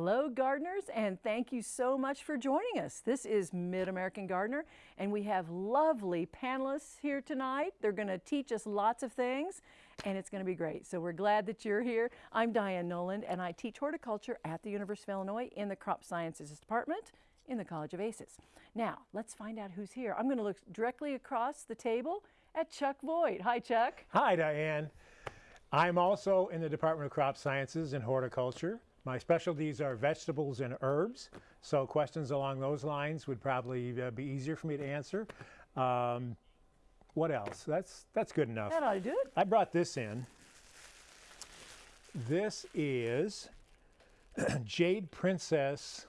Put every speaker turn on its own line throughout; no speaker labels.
Hello gardeners and thank you so much for joining us. This is Mid-American Gardener and we have lovely panelists here tonight. They're going to teach us lots of things and it's going to be great. So we're glad that you're here. I'm Diane Noland and I teach horticulture at the University of Illinois in the Crop Sciences Department in the College of ACES. Now let's find out who's here. I'm going to look directly across the table at Chuck Voigt. Hi Chuck.
Hi Diane. I'm also in the Department of Crop Sciences and Horticulture. My specialties are vegetables and herbs, so questions along those lines would probably uh, be easier for me to answer. Um, what else? That's, that's good enough.
That ought to do it.
I brought this in. This is Jade Princess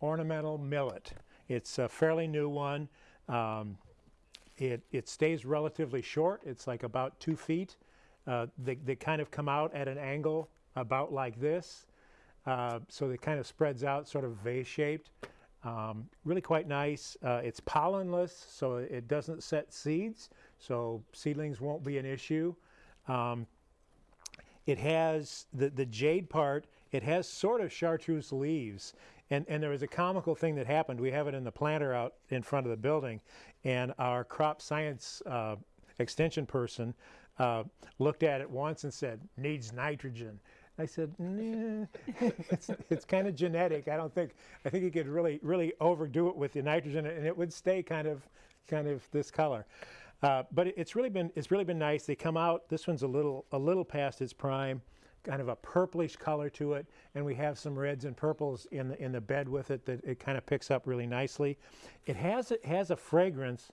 Ornamental Millet. It's a fairly new one. Um, it, it stays relatively short. It's like about two feet. Uh, they, they kind of come out at an angle about like this. Uh, so it kind of spreads out sort of vase-shaped. Um, really quite nice. Uh, it's pollenless, so it doesn't set seeds, so seedlings won't be an issue. Um, it has the, the jade part, it has sort of chartreuse leaves. And, and there was a comical thing that happened. We have it in the planter out in front of the building, and our crop science uh, extension person uh, looked at it once and said, needs nitrogen. I said, it's, it's kind of genetic. I don't think, I think you could really, really overdo it with the nitrogen and it would stay kind of, kind of this color. Uh, but it's really been, it's really been nice. They come out, this one's a little, a little past its prime, kind of a purplish color to it. And we have some reds and purples in the, in the bed with it that it kind of picks up really nicely. It has, it has a fragrance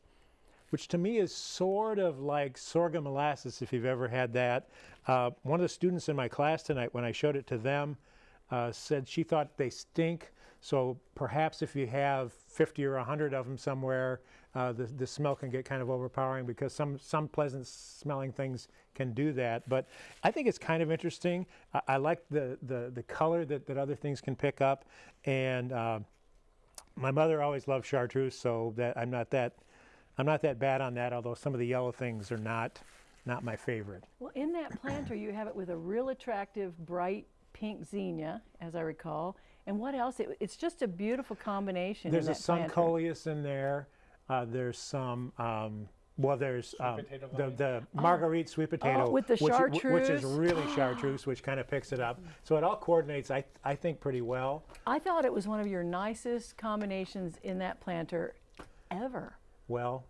which to me is sort of like sorghum molasses if you've ever had that. Uh, one of the students in my class tonight, when I showed it to them, uh, said she thought they stink. So perhaps if you have 50 or 100 of them somewhere, uh, the, the smell can get kind of overpowering because some, some pleasant smelling things can do that. But I think it's kind of interesting. I, I like the, the, the color that, that other things can pick up. And uh, my mother always loved chartreuse, so that I'm not that I'm not that bad on that, although some of the yellow things are not, not my favorite.
Well, in that planter, you have it with a real attractive, bright pink zinnia, as I recall. And what else? It, it's just a beautiful combination.
There's
in
a sun coleus in there. Uh, there's some, um, well, there's um, the, the oh. marguerite sweet potato,
oh, with the
which,
chartreuse.
which is really chartreuse, which kind of picks it up. So it all coordinates, I, I think, pretty well.
I thought it was one of your nicest combinations in that planter ever.
Well,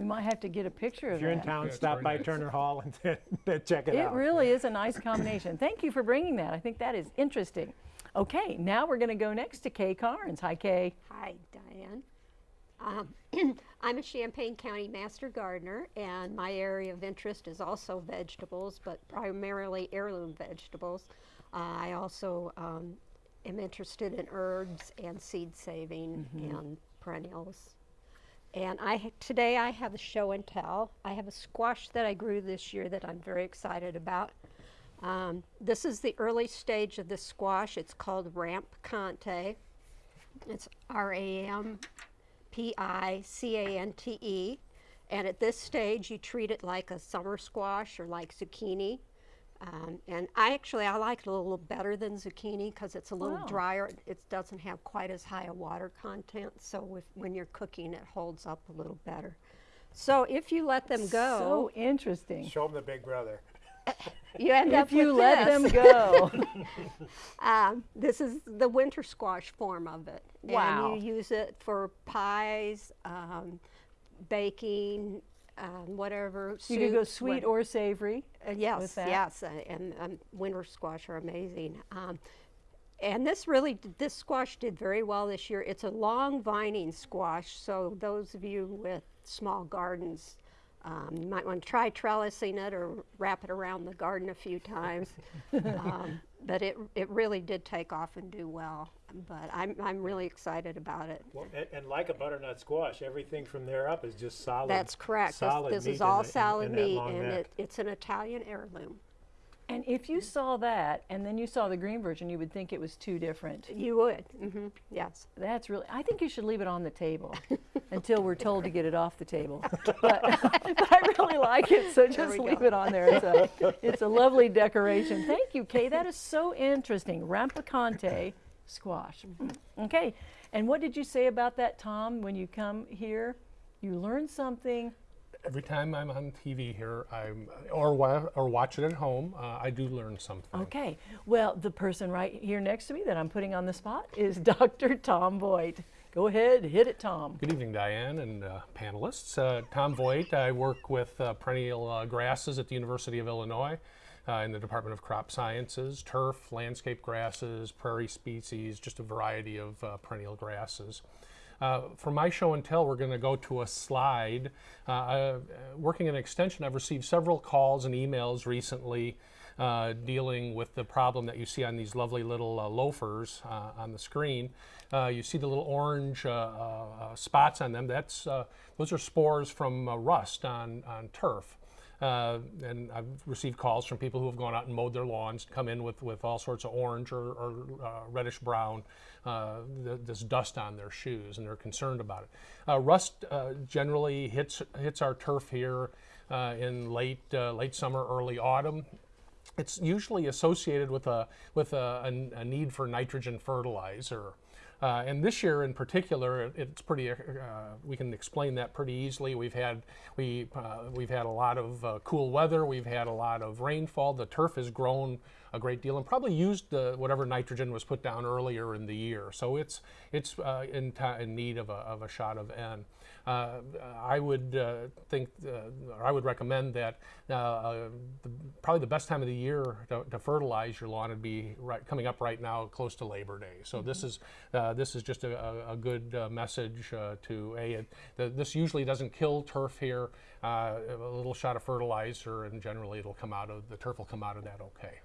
we might have to get a picture
of
If
you're in town,
Yeah,
stop by
nice.
Turner Hall and check it, out.
It
out.
really is a nice combination. Thank you for bringing that. I think that is interesting. Okay, now we're going to go next to Kay Carnes. Hi, Kay.
Hi, Diane. Um, I'm a Champaign County Master Gardener, and my area of interest is also vegetables, but primarily heirloom vegetables. Uh, I also um, am interested in herbs and seed saving and perennials. And I today I have a show and tell. I have a squash that I grew this year that I'm very excited about. Um, this is the early stage of the squash. It's called Ramp Conte. It's R-A-M-P-I-C-A-N-T-E. And at this stage, you treat it like a summer squash or like zucchini. Um, and I actually, I like it a little better than zucchini because it's a little
Wow.
drier. It doesn't have quite as high a water content. So if, when you're cooking, it holds up a little better. So if you let them go,
So interesting.
Show them the big brother.
you end up
If you
with
let them go.
Um, this is the winter squash form of it.
Wow.
And you use it for pies, um, baking, um, whatever.
you could go sweet or savory.
uh, yes, yes, uh, and um, winter squash are amazing. Um, and this really, this squash did very well this year. It's a long vining squash, so those of you with small gardens, um, you might want to try trellising it or wrap it around the garden a few times. um, but it, it really did take off and do well. But I'm, I'm really excited about it.
Well, and, and like a butternut squash, everything from there up is just solid.
That's correct. This,
Solid
this
meat
is
in
all
the- in-
salad
in
meat,
long
and it, it's an Italian heirloom.
And if you saw that and then you saw the green version, you would think it was two different.
You would, hmm yes.
That's really, I think you should leave it on the table until we're told to get it off the table. But, but I really like it, so just leave
go.
it on there. It's a, it's a lovely decoration. Thank you, Kay. That is so interesting. Rampicante Squash. Okay. And what did you say about that, Tom, when you come here? You learn something.
Every time I'm on TV here, I'm or wa- or watch it at home, uh, I do learn something.
Okay. Well, the person right here next to me that I'm putting on the spot is Dr. Tom Voigt. Go ahead, hit it, Tom.
Good evening, Diane and uh, panelists. Uh, Tom Voigt. I work with uh, perennial uh, grasses at the University of Illinois uh, in the Department of Crop Sciences, turf, landscape grasses, prairie species, just a variety of uh, perennial grasses. Uh, for my show and tell, we're going to go to a slide. Uh, uh, working in extension, I've received several calls and emails recently uh, dealing with the problem that you see on these lovely little uh, loafers uh, on the screen. Uh, you see the little orange spots on them. That's those are spores from rust on on turf. Uh, and I've received calls from people who have gone out and mowed their lawns, come in with, with all sorts of orange or, or uh, reddish brown, uh, th- this dust on their shoes, and they're concerned about it. Uh, rust uh, generally hits hits our turf here in late late summer, early autumn. It's usually associated with a with a, a, a need for nitrogen fertilizer. Uh, and this year in particular, it- it's pretty. Uh, we can explain that pretty easily. We've had we uh, we've had a lot of uh, cool weather. We've had a lot of rainfall. The turf has grown a great deal and probably used the, whatever nitrogen was put down earlier in the year. So it's it's uh, in, in need of a, of a shot of N. Uh, I would uh, think, uh, or I would recommend that uh, uh, the, probably the best time of the year to, to fertilize your lawn would be right, coming up right now, close to Labor Day. So this is uh, this is just a, a, a good uh, message uh, to a. It, the, this usually doesn't kill turf here. Uh, a little shot of fertilizer, and generally it'll come out of the turf will come out of that okay.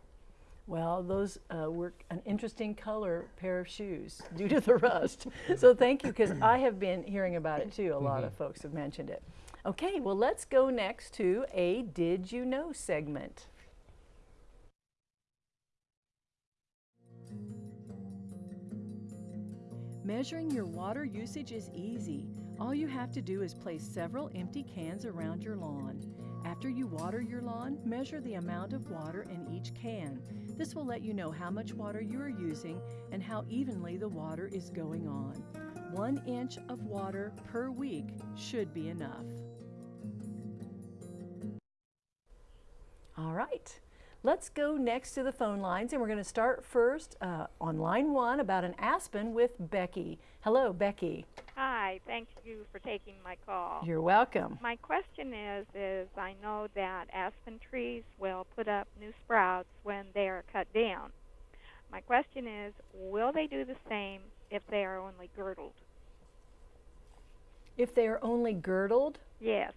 Well, those uh, were an interesting color pair of shoes due to the rust. so thank you, because I have been hearing about it too. A lot of folks have mentioned it. Okay, well, let's go next to a Did You Know segment. Measuring your water usage is easy. All you have to do is place several empty cans around your lawn. After you water your lawn, measure the amount of water in each can. This will let you know how much water you are using and how evenly the water is going on. One inch of water per week should be enough. All right, let's go next to the phone lines, and we're going to start first uh, on line one about an aspen with Becky. Hello, Becky.
Hi, thank you for taking my call.
You're welcome.
My question is is I know that aspen trees will put up new sprouts when they are cut down. My question is will they do the same if they are only girdled?
If they are only girdled,
Yes.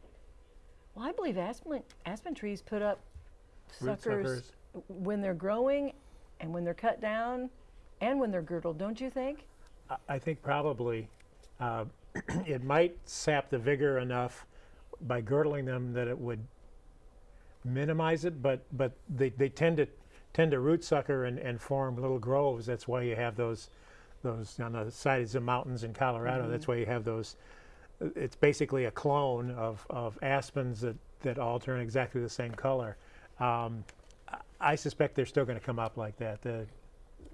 well, I believe aspen, aspen trees put up suckers,
suckers.
when they're growing and when they're cut down and when they're girdled, don't you think?
I- I think probably uh, it might sap the vigor enough by girdling them that it would minimize it, but but they, they tend to tend to root sucker and, and form little groves. That's why you have those those on the sides of mountains in Colorado. That's why you have those. It's basically a clone of, of aspens that, that all turn exactly the same color. Um, I- I suspect they're still going to come up like that. The,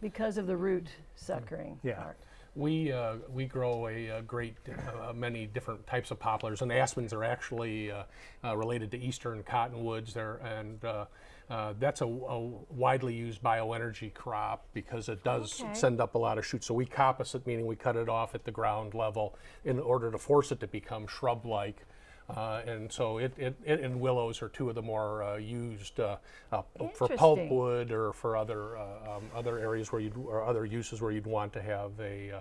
Because of the root suckering
Yeah.
part.
We uh, we grow a, uh great uh, many different types of poplars, and aspens are actually uh, uh, related to eastern cottonwoods. There and uh, uh, that's a, a widely used bioenergy crop because it does
Okay.
send up a lot of shoots. So we coppice it, meaning we cut it off at the ground level in order to force it to become shrub-like. Uh, and so it, it, it and willows are two of the more uh, used uh, uh, for
Interesting.
pulpwood or for other uh, um, other areas where you or other uses where you'd want to have a uh,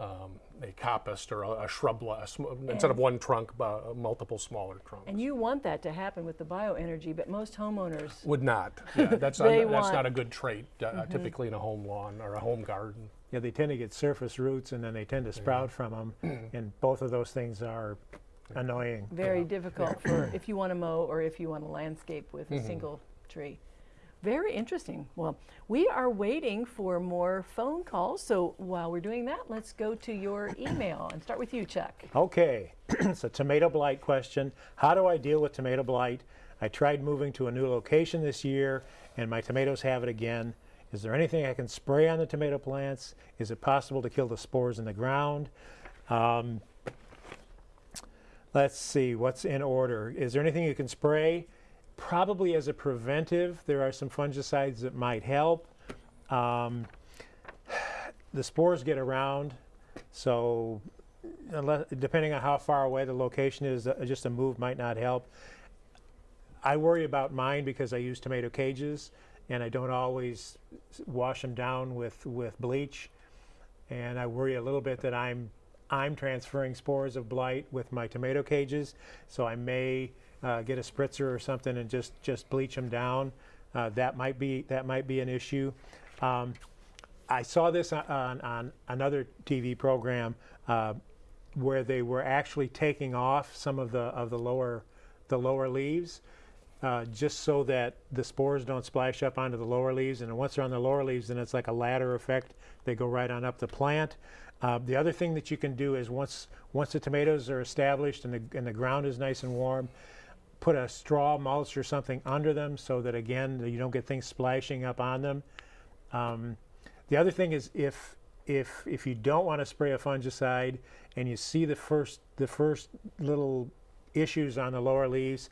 um, a coppiced or a, a shrub a instead of one trunk, uh, multiple smaller trunks.
And you want that to happen with the bioenergy, but most homeowners,
would not. Yeah, that's not, that's
want-
not a good trait uh, typically in a home lawn or a home garden.
Yeah, they tend to get surface roots and then they tend to sprout from them, and both of those things are annoying.
very difficult for if you want to mow or if you want to landscape with a single tree. Very interesting. Well, we are waiting for more phone calls. So while we're doing that, let's go to your email and start with you, Chuck.
Okay, it's a tomato blight question. How do I deal with tomato blight? I tried moving to a new location this year, and my tomatoes have it again. Is there anything I can spray on the tomato plants? Is it possible to kill the spores in the ground? Um, let's see, what's in order? Is there anything you can spray? Probably as a preventive, there are some fungicides that might help. Um, the spores get around, so unless, depending on how far away the location is, uh, just a move might not help. I worry about mine because I use tomato cages and I don't always wash them down with, with bleach. And I worry a little bit that I'm, I'm transferring spores of blight with my tomato cages. So I may uh, get a spritzer or something and just, just bleach them down. Uh, that might be, that might be an issue. Um, I saw this on, on, another TV program uh, where they were actually taking off some of the of the lower the lower leaves uh, just so that the spores don't splash up onto the lower leaves. And once they're on the lower leaves, then it's like a ladder effect. They go right on up the plant. Uh, the other thing that you can do is once once the tomatoes are established and the and the ground is nice and warm, put a straw mulch or something under them so that again you don't get things splashing up on them. Um, the other thing is if if if you don't want to spray a fungicide and you see the first the first little issues on the lower leaves,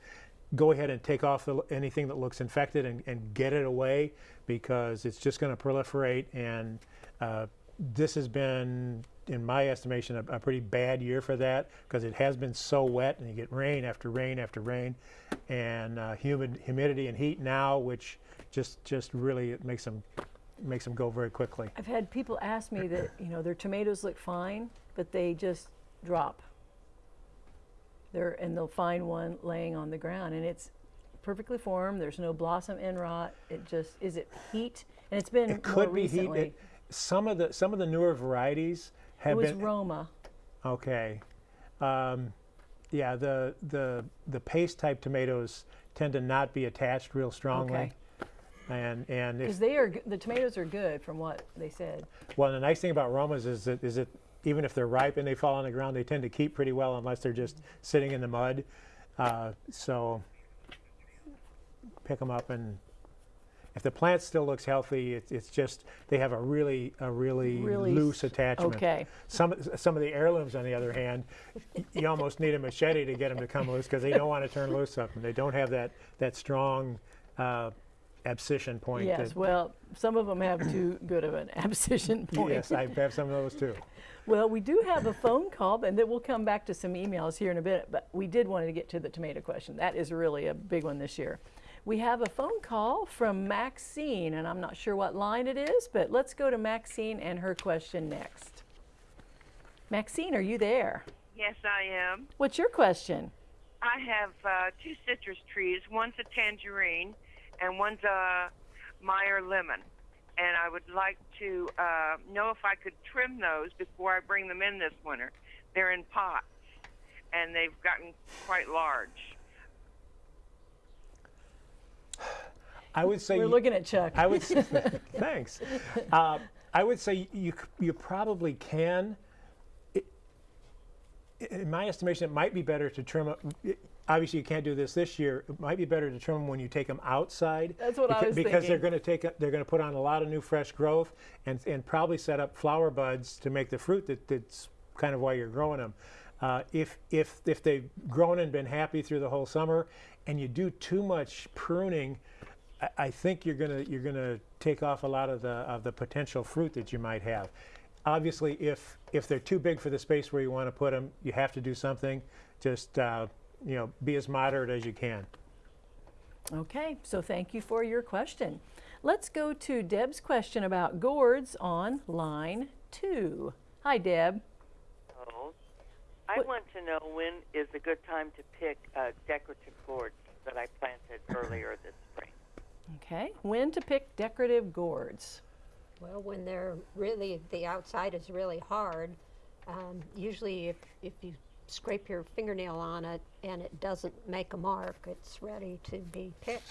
go ahead and take off the, anything that looks infected and, and get it away because it's just going to proliferate and uh, this has been in my estimation a, a pretty bad year for that because it has been so wet and you get rain after rain after rain and uh, humid humidity and heat now which just just really it makes them makes them go very quickly.
I've had people ask me that, you know, their tomatoes look fine, but they just drop. They're, and they'll find one laying on the ground and it's perfectly formed. There's no blossom end rot. It just, is it heat? And it's been
It
more
could be
recently.
heat. It, some of the some of the newer varieties
it
have
was
been
Roma.
okay. Um, yeah, the the the paste type tomatoes tend to not be attached real strongly.
Okay.
And and
Because they are, the tomatoes are good from what they said.
well, the nice thing about Romas is that is that even if they're ripe and they fall on the ground, they tend to keep pretty well unless they're just sitting in the mud. Uh, so pick them up and if the plant still looks healthy, it, it's just they have a really a really,
Really
loose attachment.
Okay.
Some some of the heirlooms, on the other hand, you almost need a machete to get them to come loose because they don't want to turn loose them. They don't have that that strong uh, abscission point.
Yes, well, some of them have too good of an abscission point.
yes, I have some of those too.
Well, we do have a phone call, and then we'll come back to some emails here in a bit. But we did want to get to the tomato question. That is really a big one this year. We have a phone call from Maxine, and I'm not sure what line it is, but let's go to Maxine and her question next. Maxine, are you there?
Yes, I am.
What's your question?
I have uh, two citrus trees. One's a tangerine, and one's a Meyer lemon. And I would like to uh, know if I could trim those before I bring them in this winter. They're in pots, and they've gotten quite large.
I would say
We're looking at Chuck.
I would say, thanks. Uh, I would say you you probably can. It, in my estimation, it might be better to trim. it- Obviously, you can't do this this year. It might be better to trim them when you take them outside.
That's what I
beca-
was
because they're going to take a, they're going to put on a lot of new fresh growth and and probably set up flower buds to make the fruit that, that's kind of why you're growing them. Uh, if if if they've grown and been happy through the whole summer, and you do too much pruning, I, I think you're gonna you're gonna take off a lot of the of the potential fruit that you might have. Obviously, if if they're too big for the space where you want to put them, you have to do something. Just uh, you know, be as moderate as you can.
Okay, so thank you for your question. Let's go to Deb's question about gourds on line two. Hi, Deb.
Oh, I
What-
want to know when is a good time to pick uh, decorative gourds that I planted earlier this spring.
Okay, when to pick decorative gourds?
Well, when they're really, the outside is really hard, um, usually if, if you scrape your fingernail on it and it doesn't make a mark, it's ready to be picked.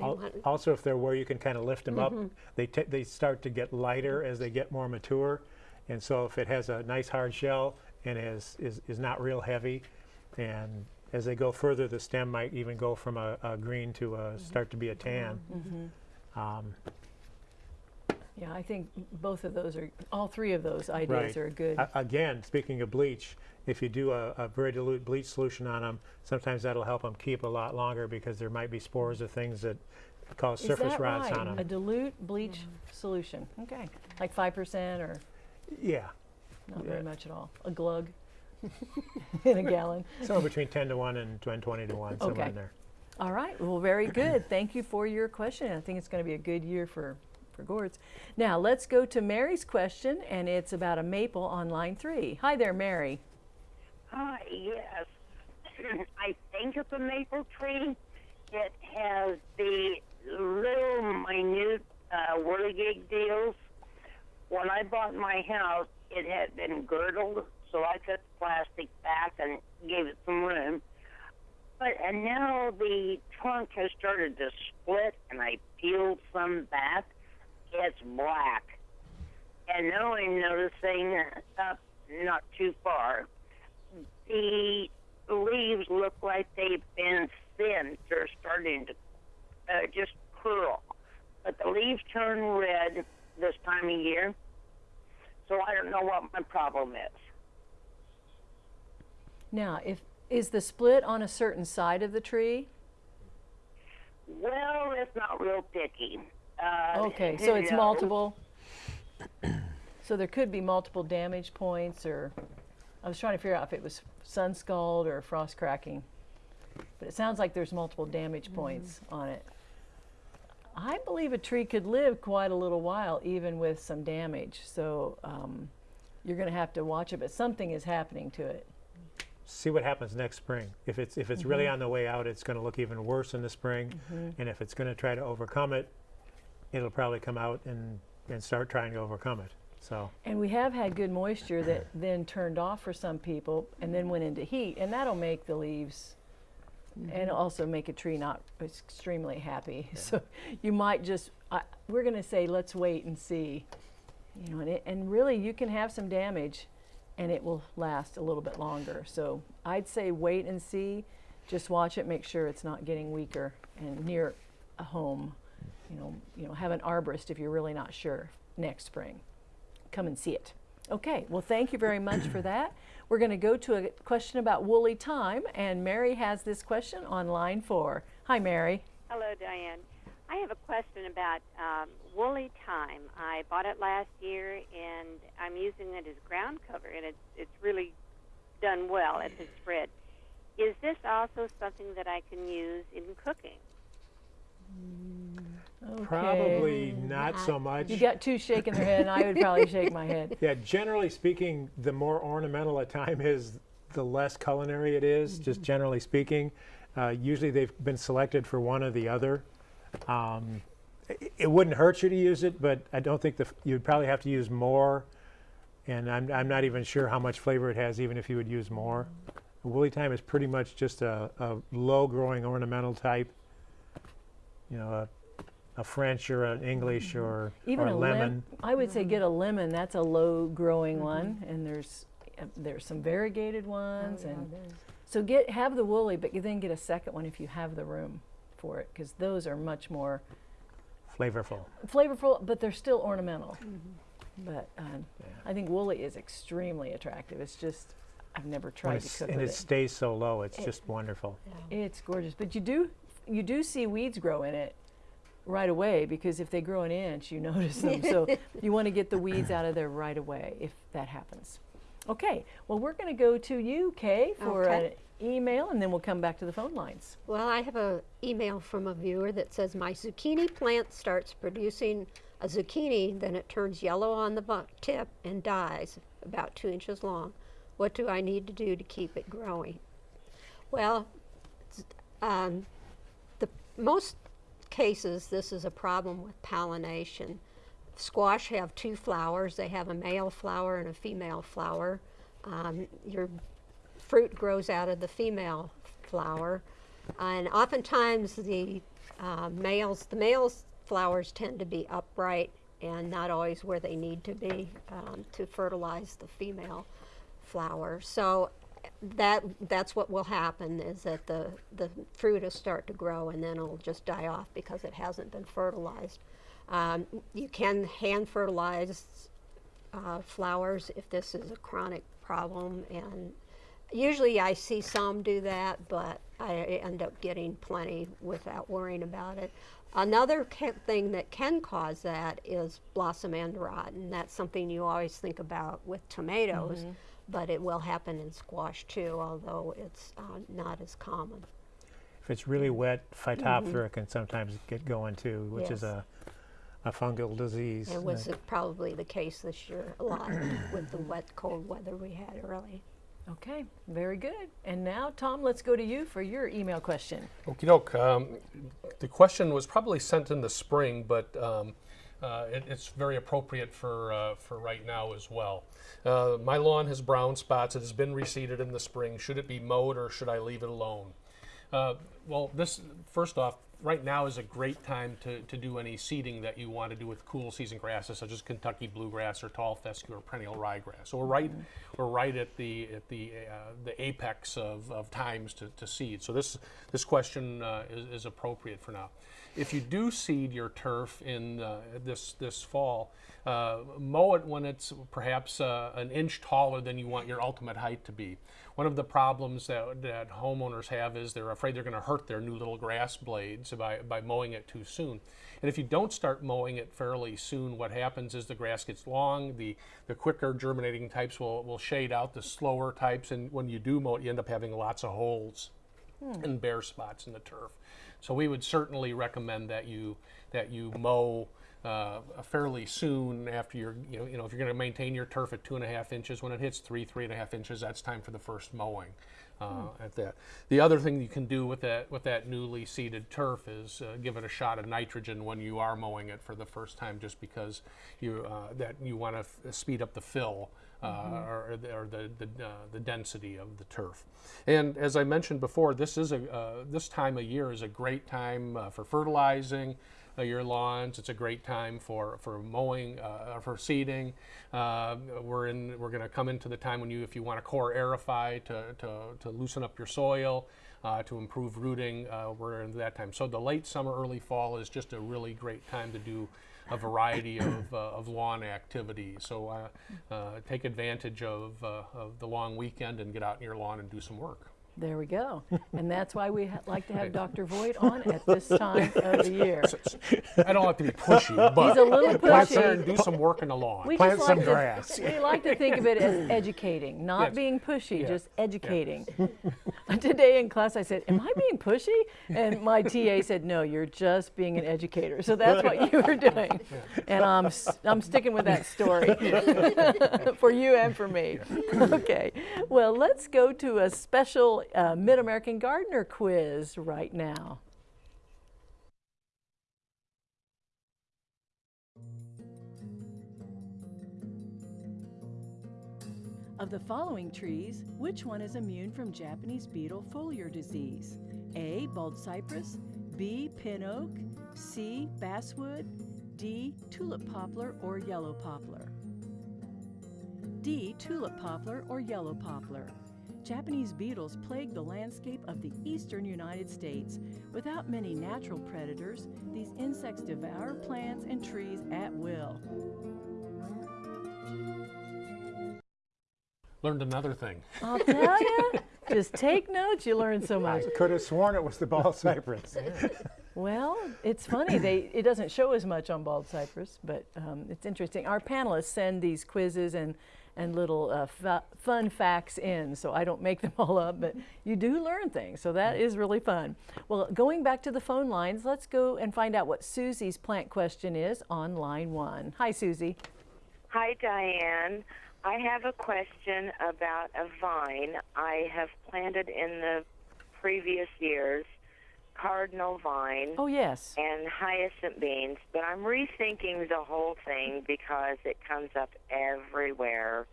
Al- Also, if they're where you can kind of lift them up, they t- they start to get lighter as they get more mature, and so if it has a nice hard shell and is is, is not real heavy, and as they go further, the stem might even go from a, a green to a mm-hmm. start to be a tan. Mm-hmm. Um,
Yeah, I think both of those are, all three of those ideas
Right.
are good.
A- Again, speaking of bleach, if you do a, a very dilute bleach solution on them, sometimes that'll help them keep a lot longer because there might be spores of things that cause
Is
surface
that
rots
right?
on them.
A dilute bleach mm-hmm. solution, okay. Like 5% or
Yeah,
not
Yeah.
very much at all? A glug in a gallon?
somewhere between 10 to 1 and 10, 20 to 1, somewhere
Okay.
in there.
All right, well, very good. Thank you for your question. I think it's going to be a good year for, for gourds. Now, let's go to Mary's question, and it's about a maple on line three. Hi there, Mary.
Hi, yes. I think it's a maple tree. It has the little minute uh, whirligig deals. When I bought my house, it had been girdled, so I cut the plastic back and gave it some room. But and now the trunk has started to split, and I peeled some back. It's black, and now I'm noticing up not too far the leaves look like they've been thinned. They're starting to uh, just curl. But the leaves turn red this time of year. So I don't know what my problem is.
Now, if is the split on a certain side of the tree?
Well, it's not real picky. Uh,
Okay, so it's
no.
multiple. So there could be multiple damage points, or I was trying to figure out if it was sun scald or frost cracking. But it sounds like there's multiple damage points on it. I believe a tree could live quite a little while, even with some damage. So um, you're going to have to watch it, but something is happening to it.
See what happens next spring. If it's, if it's really on the way out, it's going to look even worse in the spring. And if it's going to try to overcome it, it'll probably come out and, and start trying to overcome it. So,
And we have had good moisture that then turned off for some people and then went into heat, and that'll make the leaves and mm-hmm. also make a tree not extremely happy. So you might just, I we're going to say, let's wait and see. You know, and, it, and really, you can have some damage and it will last a little bit longer. So I'd say wait and see. Just watch it, make sure it's not getting weaker and near a home. You know, you know, have an arborist if you're really not sure next spring come and see it. Okay, well, thank you very much for that. We're going to go to a question about woolly thyme, and Mary has this question on line four. Hi, Mary.
Hello, Diane. I have a question about um, woolly thyme. I bought it last year, and I'm using it as ground cover, and it's it's really done well at the spread. Is this also something that I can use in cooking?
Okay.
probably not so much.
You got two shaking their head, and I would probably shake my head.
Yeah, generally speaking, the more ornamental a thyme is, the less culinary it is, just generally speaking. Uh, usually they've been selected for one or the other. Um, it, it wouldn't hurt you to use it, but I don't think the, f- you'd probably have to use more. And I'm, I'm not even sure how much flavor it has, even if you would use more. Woolly thyme is pretty much just a, a low growing ornamental type. You know, a, a French or an English or,
Even
or
a
a
lemon.
lemon.
I would say get a lemon. That's a low-growing one, and there's uh, there's some variegated ones, and so get have the woolly, but you then get a second one if you have the room for it, because those are much more
Flavorful.
flavorful, but they're still ornamental. But um, I think woolly is extremely attractive. It's just I've never tried to
it's-
cook
and
with
it
it.
stays so low, it's
It-
just wonderful.
It's gorgeous, but you do you do see weeds grow in it right away because if they grow an inch, you notice them. so you want to get the weeds out of there right away if that happens. Okay, well we're going to go to you, Kay, for
Okay.
an email, and then we'll come back to the phone lines.
Well, I have an email from a viewer that says my zucchini plant starts producing a zucchini, then it turns yellow on the tip and dies about two inches long. What do I need to do to keep it growing? Well, um, the most cases this is a problem with pollination. Squash have two flowers. They have a male flower and a female flower. Um, your fruit grows out of the female flower, and oftentimes the uh, males, the males flowers tend to be upright and not always where they need to be um, to fertilize the female flower. So that that's what will happen is that the the fruit will start to grow and then it'll just die off because it hasn't been fertilized. Um, you can hand fertilize uh, flowers if this is a chronic problem, and usually I see some do that, but I end up getting plenty without worrying about it. Another thing that can cause that is blossom end rot, and that's something you always think about with tomatoes, but it will happen in squash too, although it's uh, not as common.
If it's really wet, Phytophthora can sometimes get going too, which is a, a fungal disease.
It was uh, probably the case this year a lot with the wet, cold weather we had early.
Okay, very good. And now, Tom, let's go to you for your email question.
Okie doke. Um, the question was probably sent in the spring, but um, uh, it, it's very appropriate for, uh, for right now as well. Uh, my lawn has brown spots. It has been reseeded in the spring. Should it be mowed or should I leave it alone? Uh, well, this first off, right now is a great time to, to do any seeding that you want to do with cool season grasses such as Kentucky bluegrass or tall fescue or perennial ryegrass. So we're right we're right at the at the uh, the apex of, of times to, to seed. So this this question uh, is, is appropriate for now. If you do seed your turf in uh, this this fall, uh, mow it when it's perhaps uh, an inch taller than you want your ultimate height to be. One of the problems that, that homeowners have is they're afraid they're going to hurt their new little grass blades by, by mowing it too soon. And if you don't start mowing it fairly soon, what happens is the grass gets long, the, the quicker germinating types will, will shade out the slower types, and when you do mow it, you end up having lots of holes hmm. and bare spots in the turf. So we would certainly recommend that you that you mow uh, fairly soon after you're you know you know if you're going to maintain your turf at two and a half inches when it hits three three and a half inches that's time for the first mowing uh, at that. The other thing you can do with that with that newly seeded turf is uh, give it a shot of nitrogen when you are mowing it for the first time just because you uh, that you want to speed up the fill uh, or, the- or the the, uh, the density of the turf. And as I mentioned before, this is a uh, this time of year is a great time uh, for fertilizing uh, your lawns. It's a great time for for mowing, uh, for seeding. Uh, we're in we're going to come into the time when you if you want to core aerify to to, to loosen up your soil. Uh, to improve rooting, uh, we're in that time. So the late summer, early fall is just a really great time to do a variety of, uh, of lawn activities. So uh, uh, take advantage of, uh, of the long weekend and get out in your lawn and do some work.
There we go. And that's why we ha- like to have Dr. Voigt on at this time of the year.
I don't like to be pushy, but
He's a little
get out there
pushy.
and do some work in the lawn.
We
Plant some
like
grass.
To, we like to think of it as educating, not
Yes.
being pushy,
Yeah.
just educating. Today in class, I said, "Am I being pushy?" And my TA said, "No, you're just being an educator." So that's what you were doing, and I'm I'm sticking with that story for you and for me. Okay, well, let's go to a special uh, Mid American Gardener quiz right now. Of the following trees, which one is immune from Japanese beetle foliar disease? A. Bald cypress, B. Pin oak, C. Basswood, D. Tulip poplar or yellow poplar. D. Tulip poplar or yellow poplar. Japanese beetles plague the landscape of the eastern United States. Without many natural predators, these insects devour plants and trees at will.
Learned another thing.
I'll tell you, just take notes, you learn so much.
Could have sworn it was the bald cypress.
Well, it's funny. They it doesn't show as much on bald cypress, but um, it's interesting. Our panelists send these quizzes and and little uh, fa- fun facts in, so I don't make them all up, but you do learn things, so that is really fun. Well, going back to the phone lines, let's go and find out what Susie's plant question is on line one. Hi, Susie.
Hi, Diane. I have a question about a vine I have planted in the previous years, cardinal vine
Oh yes.
and hyacinth beans, but I'm rethinking the whole thing because it comes up everywhere.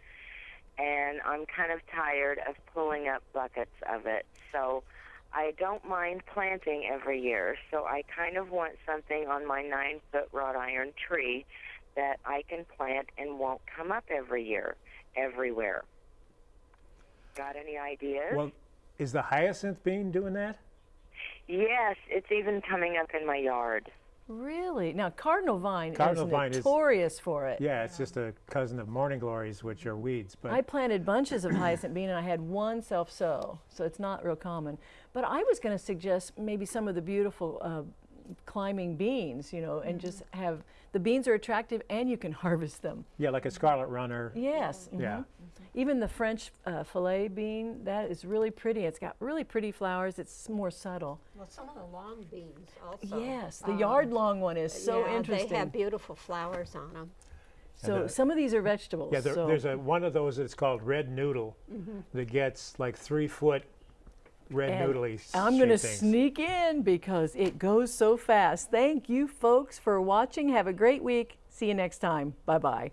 And I'm kind of tired of pulling up buckets of it. So I don't mind planting every year. So I kind of want something on my nine foot wrought iron tree that I can plant and won't come up every year, everywhere. Got any ideas?
well, is the hyacinth bean doing that?
Yes, it's even coming up in my yard.
Really? Now, cardinal vine
Cardinal
is
vine is-
notorious for it.
Yeah, it's just a cousin of morning glories, which are weeds. But
I planted bunches of hyacinth bean and I had one self sow, so it's not real common. But I was going to suggest maybe some of the beautiful uh, climbing beans, you know, and just have the beans are attractive and you can harvest them.
yeah, like a scarlet runner.
Yes.
Yeah.
mhm. Even the French uh, filet bean, that is really pretty. It's got really pretty flowers. It's more subtle.
Well, some of the long beans also.
yes, the
um,
yard long one is so
yeah,
interesting.
They have beautiful flowers on them.
so
the-
some of these are vegetables.
Yeah, there,
so
there's a one of those that's called red noodle mm -hmm. that gets like three foot red
And
noodly.
I'm going to sneak in because it goes so fast. Thank you, folks, for watching. Have a great week. See you next time. Bye bye.